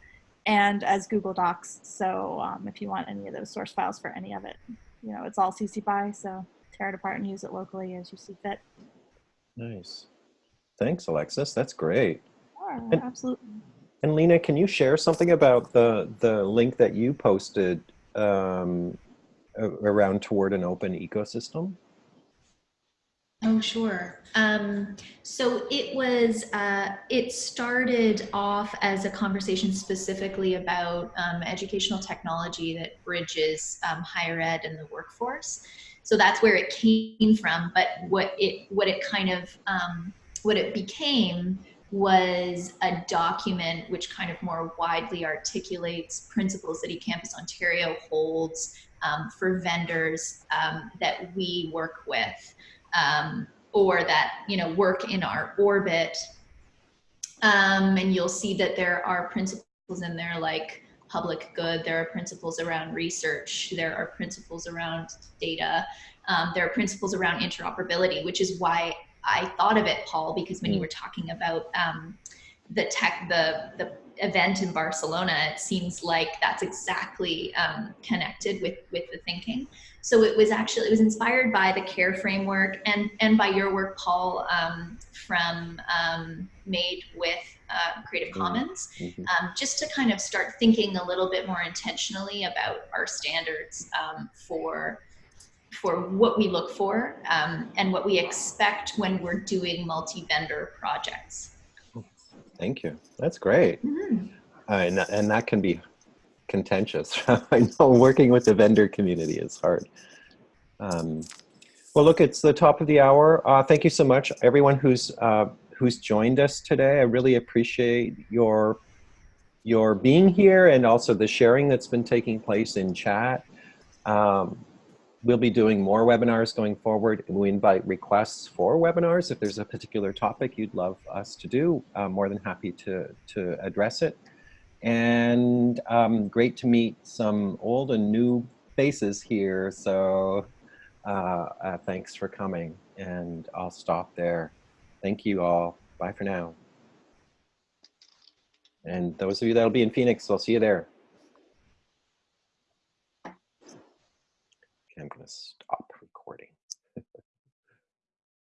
and as Google Docs. So um, if you want any of those source files for any of it, you know, it's all CC BY, so tear it apart and use it locally as you see fit. Nice. Thanks, Alexis. That's great. Sure, And- absolutely. And Lena, can you share something about the the link that you posted um, around toward an open ecosystem? Oh, sure. Um, so it was, uh, it started off as a conversation specifically about um, educational technology that bridges um, higher ed and the workforce. So that's where it came from. But what it, what it kind of, um, what it became was a document which kind of more widely articulates principles that eCampus Ontario holds um, for vendors um, that we work with um, or that you know work in our orbit. Um, and you'll see that there are principles in there like public good. There are principles around research. There are principles around data. Um, there are principles around interoperability, which is why I thought of it, Paul, because when you were talking about um, the tech, the the event in Barcelona, it seems like that's exactly um, connected with with the thinking. So it was actually it was inspired by the CARE framework and and by your work, Paul, um, from um, Made with uh, Creative Mm. Commons, Mhm. um, just to kind of start thinking a little bit more intentionally about our standards um, for for what we look for um, and what we expect when we're doing multi-vendor projects. Thank you. That's great. Mhm. Uh, and, that- and that can be contentious. I know working with the vendor community is hard. Um, well, look, it's the top of the hour. Uh, thank you so much, everyone who's uh, who's joined us today. I really appreciate your your being here and also the sharing that's been taking place in chat. Um, we'll be doing more webinars going forward, and we invite requests for webinars. If there's a particular topic you'd love us to do, I'm more than happy to to address it and um, great to meet some old and new faces here. So uh, uh, thanks for coming, and I'll stop there. Thank you all. Bye for now. And those of you that'll be in Phoenix, I'll see you there. synchronous stop.